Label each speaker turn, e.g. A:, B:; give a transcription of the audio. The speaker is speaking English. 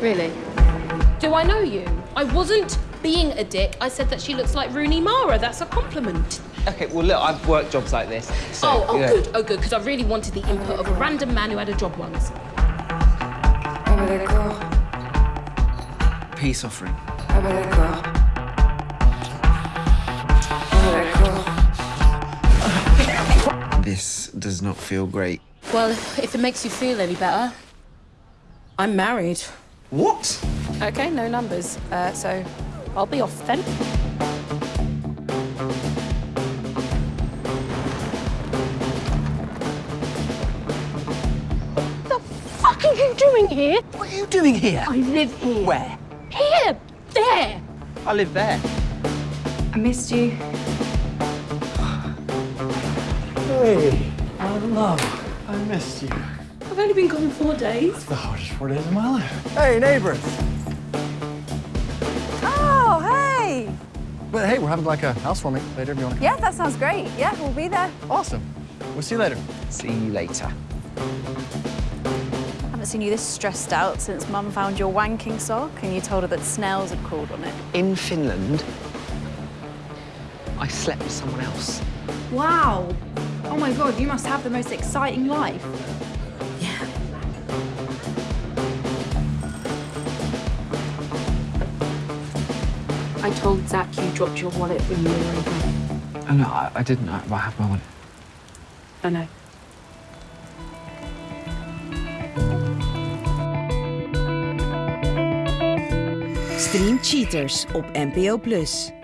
A: Really? Do I know you? I wasn't being a dick. I said that she looks like Rooney Mara. That's a compliment.
B: Okay, well, look, I've worked jobs like this. So,
A: oh, oh,
B: yeah.
A: good, oh, good, because I really wanted the input of a random man who had a job once.
C: Bah d'accord,
B: Peace offering.
C: bah d'accord. Bah d'accord.
B: This does not feel great.
A: Well, if it makes you feel any better, I'm married.
B: What?
A: Okay, no numbers. Uh, so I'll be off then. What the fuck are you doing here?
B: What are you doing here?
A: I live here.
B: Where?
A: Here! There!
B: I live there.
C: I missed you.
D: Hey, my love, I missed you.
A: I've only been gone four days.
D: That's The hardest four days of my life. Hey, neighbors.
E: Oh, hey!
D: But hey, we're having like a housewarming later if you want to come.
E: Yeah, that sounds great. Yeah, we'll be there.
D: Awesome. We'll see you later.
B: See you later.
E: I haven't seen you this stressed out since Mum found your wanking sock and you told her that snails had crawled on it.
B: In Finland, I slept with someone else.
F: Wow. Oh my god, you must have the most exciting life.
A: Yeah. I told Zach you dropped your wallet when you were over.
B: Oh, no, I, I didn't. I, I have my wallet.
A: I know.
G: Stream Cheaters op NPO+.